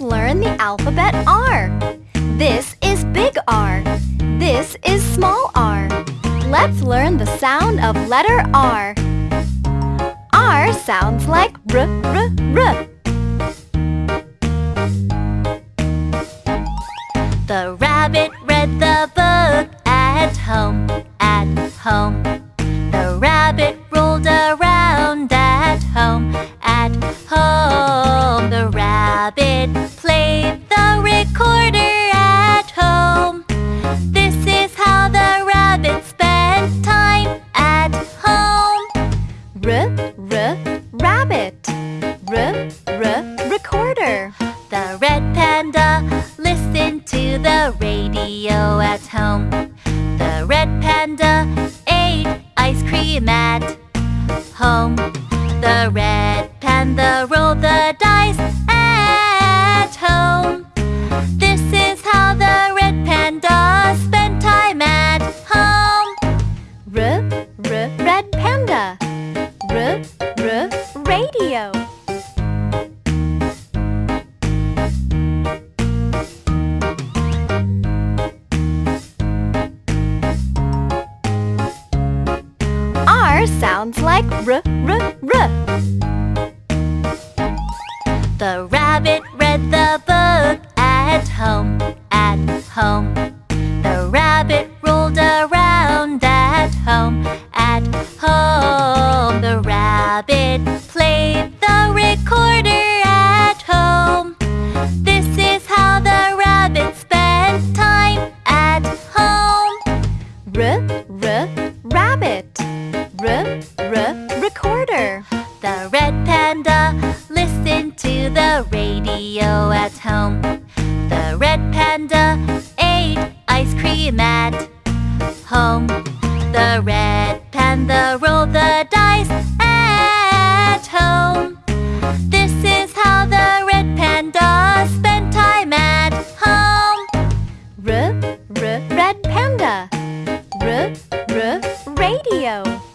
learn the alphabet R. This is big R. This is small r. Let's learn the sound of letter R. R sounds like r, r, r. The rabbit read the book panda listened to the radio at home. The red panda ate ice cream at home. The red panda rolled the dice at home. This is how the red panda spent time at home. R, r, red panda. R, r, radio. Sounds like r, r, r. The rabbit read the book panda uh, listened to the radio at home. The red panda ate ice cream at home. The red panda rolled the dice at home. This is how the red panda spent time at home. R, r, red panda. R, r, radio.